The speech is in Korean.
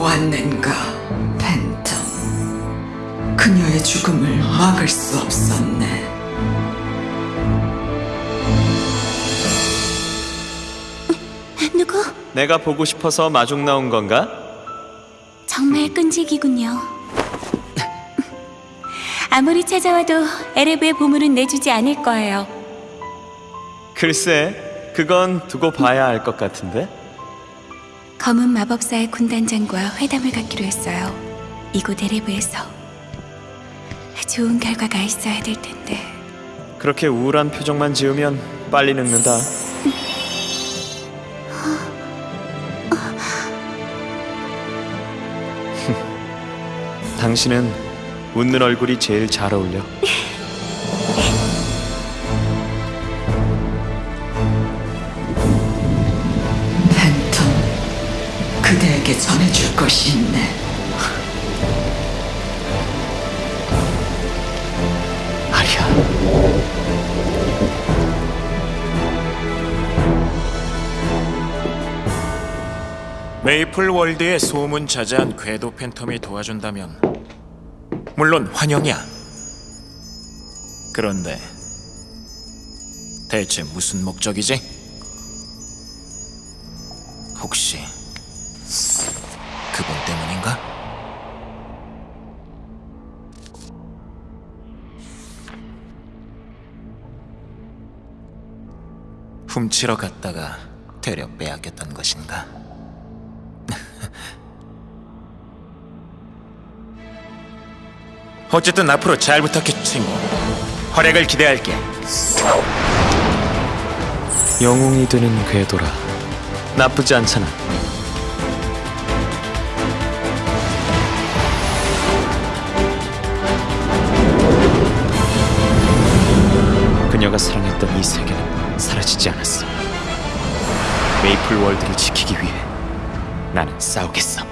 왔는가, 팬텀. 그녀의 죽음을 막을 수 없었네. 누구? 내가 보고 싶어서 마중 나온 건가? 정말 끈질기군요. 아무리 찾아와도 에레브의 보물은 내주지 않을 거예요. 글쎄, 그건 두고 봐야 알 것 같은데. 검은 마법사의 군단장과 회담을 갖기로 했어요. 이곳 에레브에서. 좋은 결과가 있어야 될 텐데. 그렇게 우울한 표정만 지으면 빨리 늙는다. 당신은 웃는 얼굴이 제일 잘 어울려. 그대에게 전해줄 것이 있네. 아리야. 메이플 월드의 소문 자자한 궤도 팬텀이 도와준다면 물론 환영이야. 그런데 대체 무슨 목적이지? 혹시 그분 때문인가? 훔치러 갔다가 되려 빼앗겼던 것인가? 어쨌든 앞으로 잘 부탁해, 친구. 활약을 기대할게. 영웅이 되는 궤도라. 나쁘지 않잖아. 그녀가 사랑했던 이 세계는 사라지지 않았어. 메이플 월드를 지키기 위해 나는 싸우겠어.